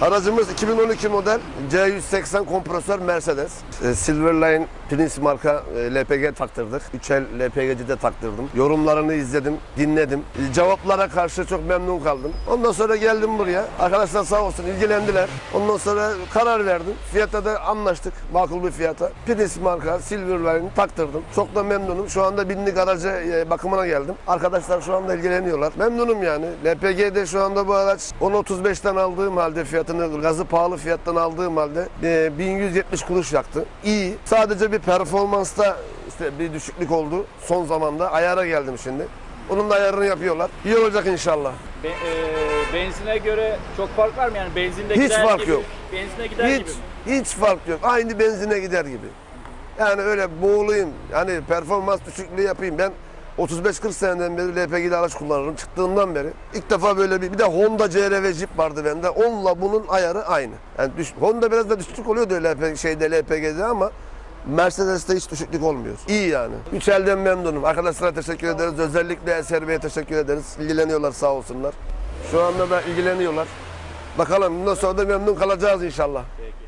Aracımız 2012 model C180 kompresör Mercedes. E, Silverline Prince marka e, LPG taktırdık. 3L LPG'ci de taktırdım. Yorumlarını izledim, dinledim. Cevaplara karşı çok memnun kaldım. Ondan sonra geldim buraya. Arkadaşlar sağ olsun ilgilendiler. Ondan sonra karar verdim. Fiyata da anlaştık. Makul bir fiyata. Prince marka Silverline taktırdım. Çok da memnunum. Şu anda binlik araca e, bakımına geldim. Arkadaşlar şu anda ilgileniyorlar. Memnunum yani. LPG'de şu anda bu araç 10.35'ten aldığım halde fiyatını gazı pahalı fiyattan aldığım halde e, 1170 kuruş yaktı. İyi. Sadece bir performansta işte bir düşüklük oldu son zamanda. Ayara geldim şimdi. Onun da ayarını yapıyorlar. İyi olacak inşallah. Be- e, benzine göre çok fark var mı yani benzinde Hiç gider fark gibi, yok. Benzine gider Hiç gibi. mi? hiç fark yok. Aynı benzine gider gibi. Yani öyle boğulayım. Yani performans düşüklüğü yapayım. Ben 35-40 seneden beri LPG'li araç kullanırım. Çıktığımdan beri. ilk defa böyle bir bir de Honda CR-V Jeep vardı bende. Onunla bunun ayarı aynı. Yani düş, Honda biraz da düşüklük oluyordu LPG, şeyde LPG'de ama Mercedes'te hiç düşüklük olmuyor. İyi yani. Üç elden memnunum. Arkadaşlara teşekkür ederiz. Özellikle Eser Bey'e teşekkür ederiz. İlgileniyorlar sağ olsunlar. Şu anda da ilgileniyorlar. Bakalım bundan sonra da memnun kalacağız inşallah. Peki.